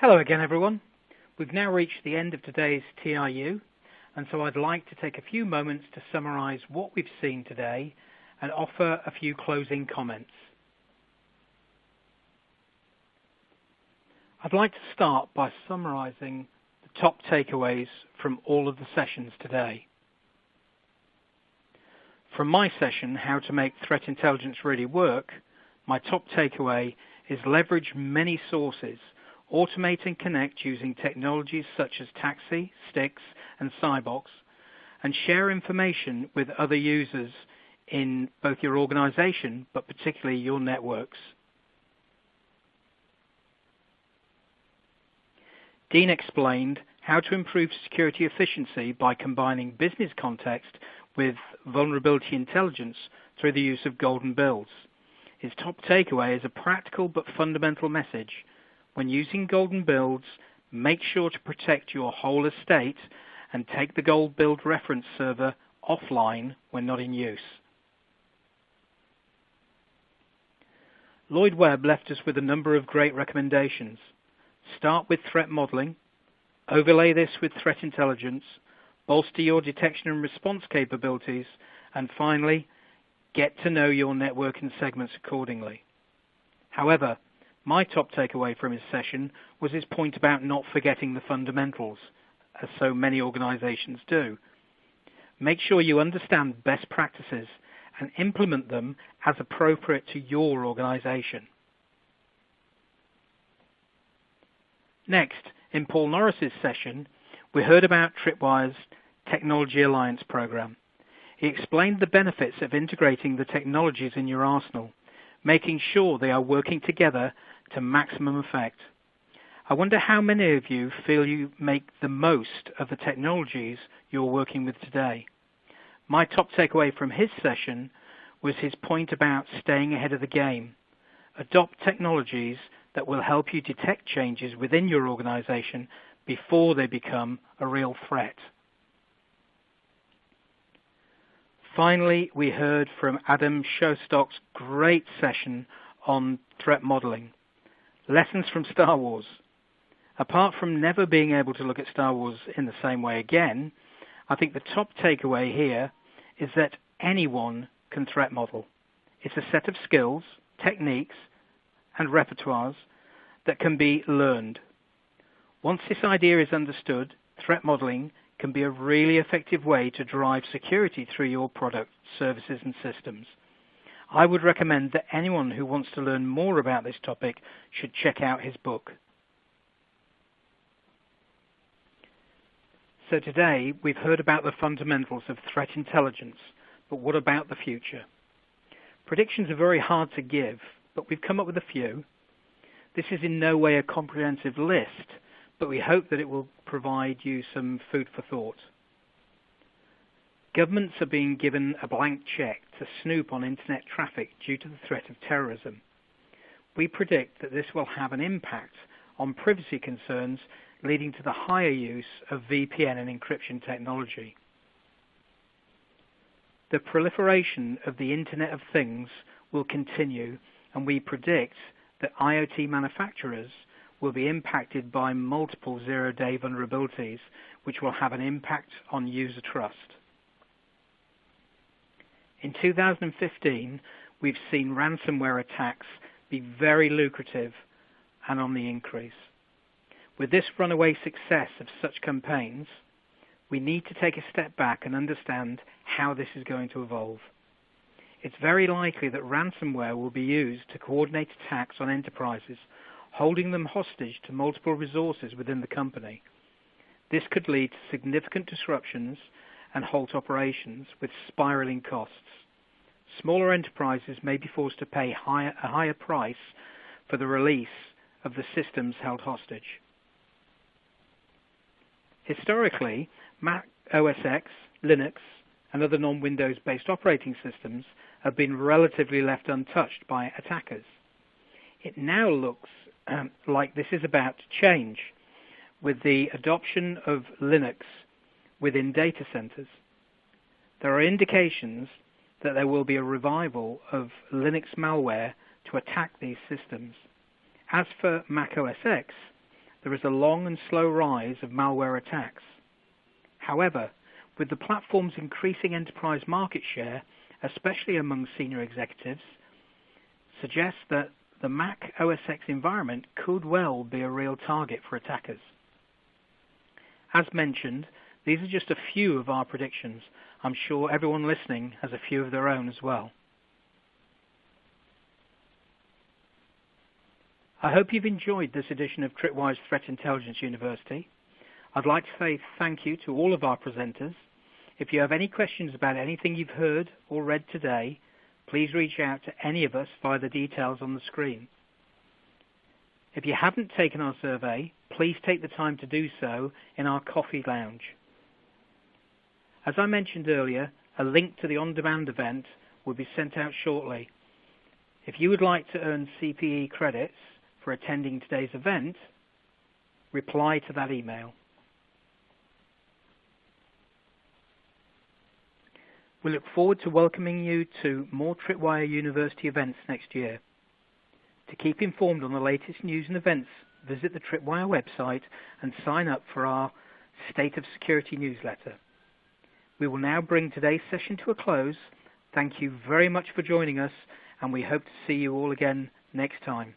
Hello again, everyone. We've now reached the end of today's TRU, and so I'd like to take a few moments to summarize what we've seen today and offer a few closing comments. I'd like to start by summarizing the top takeaways from all of the sessions today. From my session, How to Make Threat Intelligence Really Work, my top takeaway is leverage many sources, automate and connect using technologies such as TAXII, STIX, and CybOX, and share information with other users in both your organization, but particularly your networks. Dean explained how to improve security efficiency by combining business context with vulnerability intelligence through the use of golden builds. His top takeaway is a practical but fundamental message. When using golden builds, make sure to protect your whole estate and take the gold build reference server offline when not in use. Lloyd Webb left us with a number of great recommendations. Start with threat modeling, overlay this with threat intelligence, bolster your detection and response capabilities, and finally, get to know your network and segments accordingly. However, my top takeaway from his session was his point about not forgetting the fundamentals, as so many organizations do. Make sure you understand best practices and implement them as appropriate to your organization. Next, in Paul Norris's session, we heard about Tripwire's Technology Alliance program. He explained the benefits of integrating the technologies in your arsenal, making sure they are working together to maximum effect. I wonder how many of you feel you make the most of the technologies you're working with today. My top takeaway from his session was his point about staying ahead of the game. Adopt technologies that will help you detect changes within your organization before they become a real threat. Finally, we heard from Adam Shostack's great session on threat modeling. Lessons from Star Wars. Apart from never being able to look at Star Wars in the same way again, I think the top takeaway here is that anyone can threat model. It's a set of skills, techniques, and repertoires that can be learned. Once this idea is understood, threat modeling can be a really effective way to drive security through your product, services, and systems. I would recommend that anyone who wants to learn more about this topic should check out his book. So today we've heard about the fundamentals of threat intelligence, but what about the future? Predictions are very hard to give, but we've come up with a few. This is in no way a comprehensive list, but we hope that it will provide you some food for thought. Governments are being given a blank check to snoop on internet traffic due to the threat of terrorism. We predict that this will have an impact on privacy concerns leading to the higher use of VPN and encryption technology. The proliferation of the Internet of Things will continue, and we predict that IoT manufacturers will be impacted by multiple zero-day vulnerabilities, which will have an impact on user trust. In 2015, we've seen ransomware attacks be very lucrative and on the increase. With this runaway success of such campaigns, we need to take a step back and understand how this is going to evolve. It's very likely that ransomware will be used to coordinate attacks on enterprises, holding them hostage to multiple resources within the company. This could lead to significant disruptions and halt operations with spiraling costs. Smaller enterprises may be forced to pay higher, a higher price for the release of the systems held hostage. Historically, Mac OS X, Linux, and other non-Windows based operating systems have been relatively left untouched by attackers. It now looks um, like this is about to change with the adoption of Linux within data centers. There are indications that there will be a revival of Linux malware to attack these systems. As for Mac OS X, there is a long and slow rise of malware attacks. However, with the platform's increasing enterprise market share, especially among senior executives, suggests that the Mac OS X environment could well be a real target for attackers. As mentioned, these are just a few of our predictions. I'm sure everyone listening has a few of their own as well. I hope you've enjoyed this edition of Tripwire Threat Intelligence University. I'd like to say thank you to all of our presenters. If you have any questions about anything you've heard or read today, please reach out to any of us via the details on the screen. If you haven't taken our survey, please take the time to do so in our coffee lounge. As I mentioned earlier, a link to the on-demand event will be sent out shortly. If you would like to earn CPE credits for attending today's event, reply to that email. We look forward to welcoming you to more Tripwire University events next year. To keep informed on the latest news and events, visit the Tripwire website and sign up for our State of Security newsletter. We will now bring today's session to a close. Thank you very much for joining us, and we hope to see you all again next time.